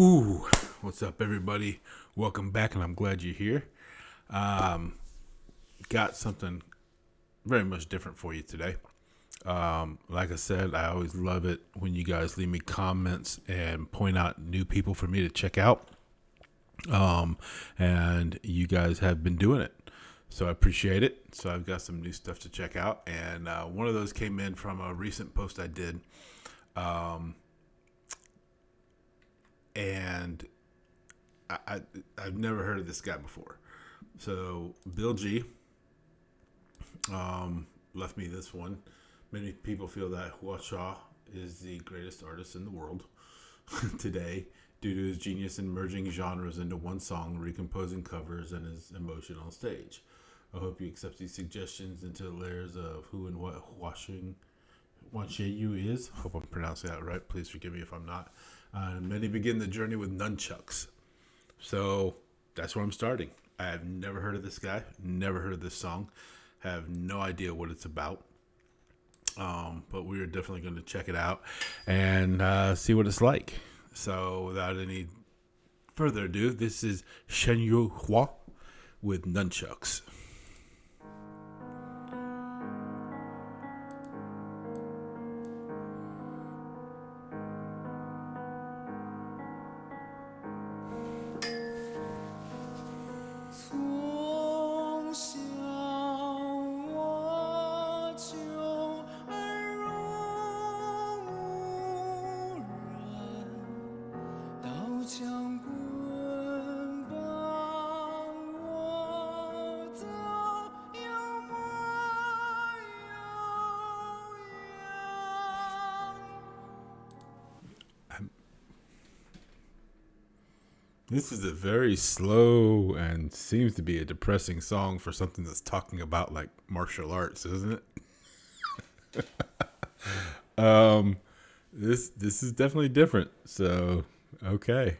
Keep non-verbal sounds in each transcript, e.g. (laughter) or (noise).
Whoo! What's up, everybody? Welcome back, and I'm glad you're here. Um, got something very much different for you today. Um, like I said, I always love it when you guys leave me comments and point out new people for me to check out. Um, and you guys have been doing it. So I appreciate it. So I've got some new stuff to check out. And uh, one of those came in from a recent post I did. Um, and I, I, I've never heard of this guy before. So Bill G um, left me this one. Many people feel that Hua is the greatest artist in the world (laughs) today due to his genius in merging genres into one song, recomposing covers, and his emotion on stage. I hope you accept these suggestions into the layers of who and what Huashing Yu is. Hope I'm pronouncing that right. Please forgive me if I'm not. Uh, many begin the journey with nunchucks. So that's where I'm starting. I have never heard of this guy, never heard of this song, have no idea what it's about. Um, but we are definitely going to check it out and uh, see what it's like. So without any further ado, this is Shen Yu Hua with Nunchucks. This is a very slow and seems to be a depressing song for something that's talking about like martial arts, isn't it? (laughs) um, this this is definitely different. So okay.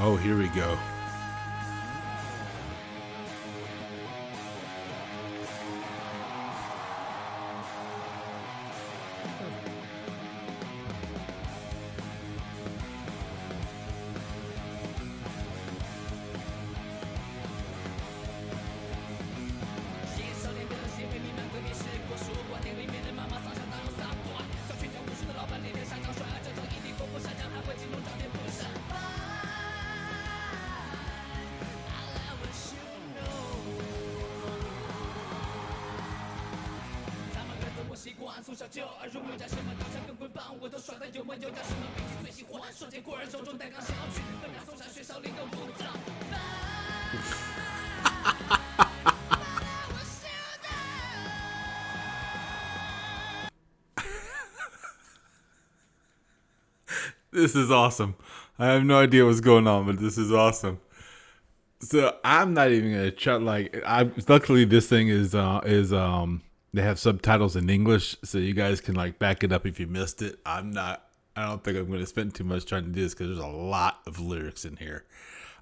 Oh, here we go. (laughs) this is awesome. I have no idea what's going on, but this is awesome. So I'm not even gonna try. Like, I luckily this thing is uh is um they have subtitles in English, so you guys can like back it up if you missed it. I'm not. I don't think I'm gonna spend too much trying to do this because there's a lot of lyrics in here.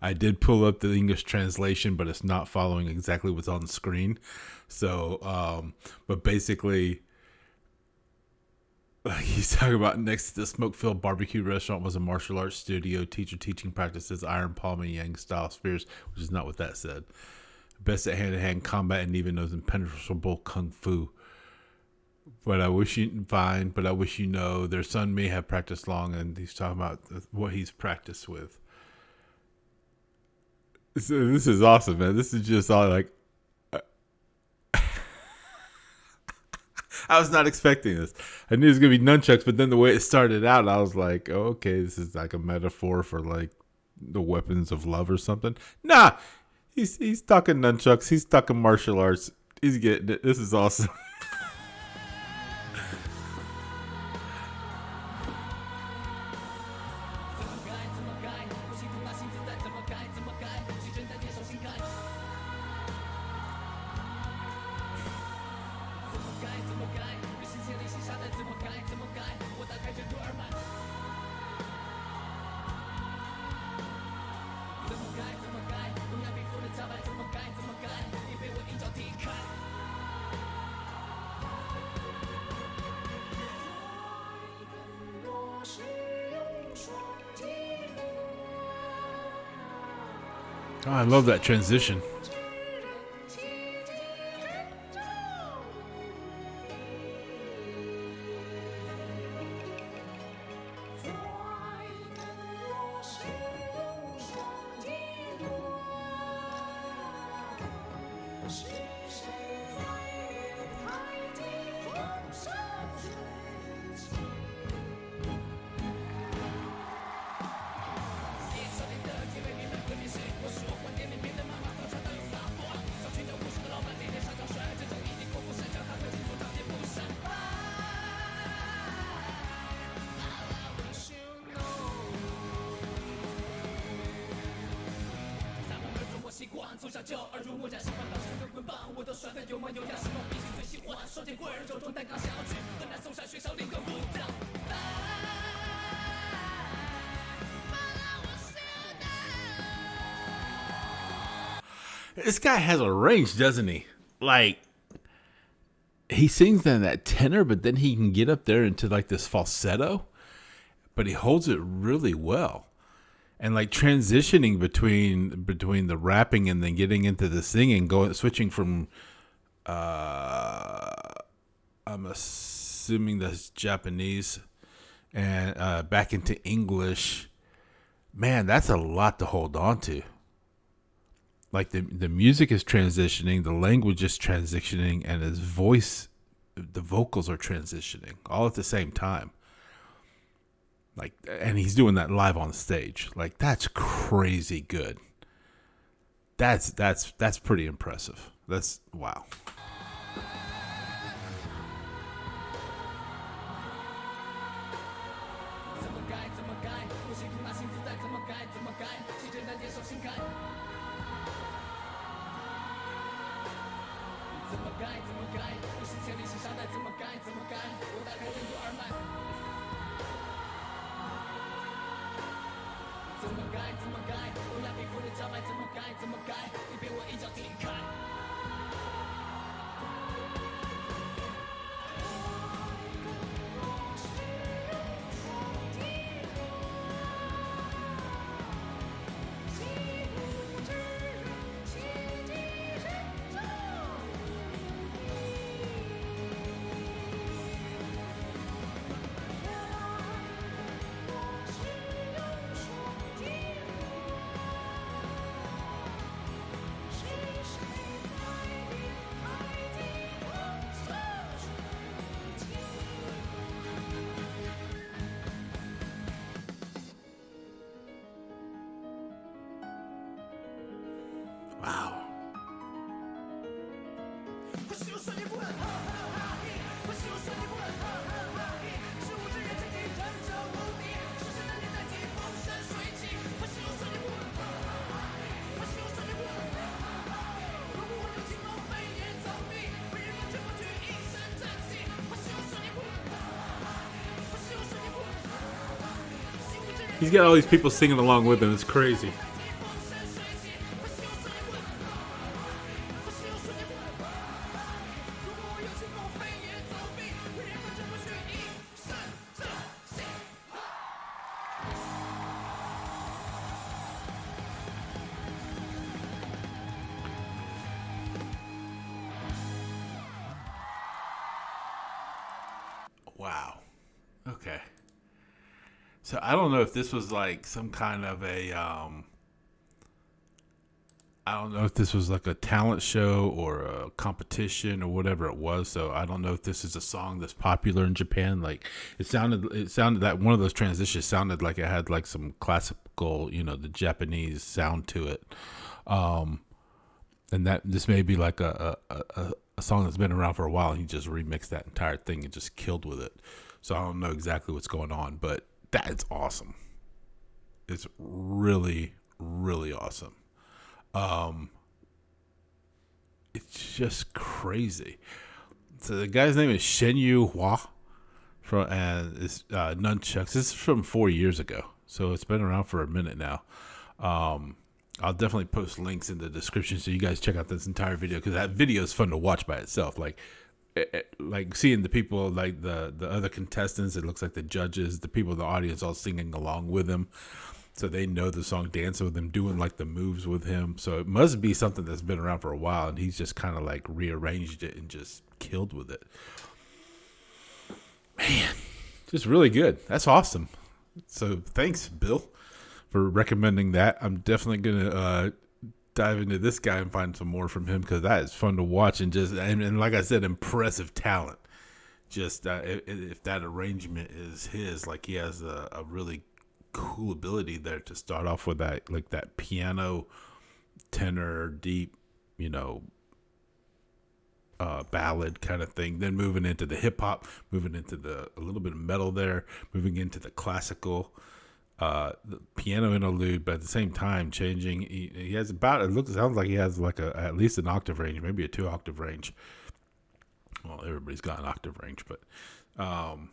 I did pull up the English translation, but it's not following exactly what's on the screen. So, um, but basically, (laughs) he's talking about next to the smoke filled barbecue restaurant was a martial arts studio, teacher teaching practices, iron palm and yang style spears, which is not what that said. Best at hand to hand combat and even knows impenetrable kung fu. But I wish you fine, but I wish you know their son may have practiced long, and he's talking about what he's practiced with. So this is awesome, man. This is just all like uh, (laughs) I was not expecting this. I knew it was gonna be nunchucks, but then the way it started out, I was like, oh, okay, this is like a metaphor for like the weapons of love or something. Nah, he's he's talking nunchucks. He's talking martial arts. He's getting it. This is awesome. (laughs) Oh, I love that transition. This guy has a range, doesn't he? Like he sings in that tenor, but then he can get up there into like this falsetto, but he holds it really well. And like transitioning between between the rapping and then getting into the singing, going switching from uh I'm assuming that's Japanese and uh back into English. Man, that's a lot to hold on to like the the music is transitioning, the language is transitioning, and his voice, the vocals are transitioning all at the same time. Like, and he's doing that live on stage. Like, that's crazy good. That's that's that's pretty impressive. That's wow. 怎么改？怎么改？乌鸦皮肤的招牌，怎么改？怎么改？你被我一脚踢开。He's got all these people singing along with him. It's crazy. Wow. Okay. So I don't know if this was like some kind of a um I don't know if this was like a talent show or a competition or whatever it was. So I don't know if this is a song that's popular in Japan. Like it sounded, it sounded that one of those transitions sounded like it had like some classical, you know, the Japanese sound to it. Um, and that this may be like a, a, a, a song that's been around for a while. And he just remixed that entire thing and just killed with it. So I don't know exactly what's going on, but that's awesome. It's really, really awesome. Um, it's just crazy. So the guy's name is Shenyu Hua, from and it's uh, Nunchucks. This is from four years ago, so it's been around for a minute now. Um, I'll definitely post links in the description so you guys check out this entire video because that video is fun to watch by itself. Like, it, it, like seeing the people, like the the other contestants, it looks like the judges, the people in the audience, all singing along with him. So they know the song, dancing with him, doing like the moves with him. So it must be something that's been around for a while, and he's just kind of like rearranged it and just killed with it. Man, just really good. That's awesome. So thanks, Bill, for recommending that. I'm definitely gonna uh, dive into this guy and find some more from him because that is fun to watch and just and, and like I said, impressive talent. Just uh, if, if, that arrangement is his, like he has a, a really cool ability there to start off with that like that piano tenor deep you know uh, ballad kind of thing then moving into the hip hop moving into the a little bit of metal there moving into the classical uh, the piano interlude but at the same time changing he, he has about it looks sounds like he has like a at least an octave range maybe a two octave range. Well everybody's got an octave range but um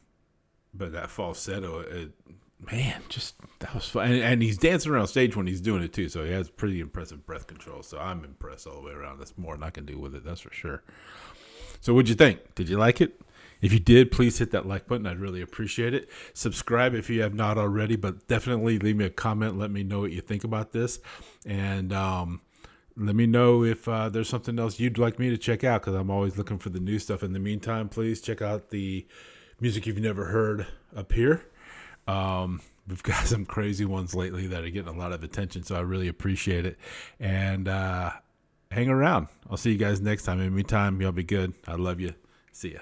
but that falsetto it, man, just that was fun. And, and, he's dancing around stage when he's doing it too. So he has pretty impressive breath control. So I'm impressed all the way around. That's more than I can do with it. That's for sure. So what'd you think? Did you like it? If you did, please hit that like button. I'd really appreciate it. Subscribe if you have not already, but definitely leave me a comment. Let me know what you think about this. And, um, let me know if uh, there's something else you'd like me to check out because I'm always looking for the new stuff. In the meantime, please check out the music you've never heard up here um, we've got (laughs) some crazy ones lately that are getting a lot of attention, so I really appreciate it. And uh, hang around. I'll see you guys next time. In the meantime, y'all be good. I love you. See ya.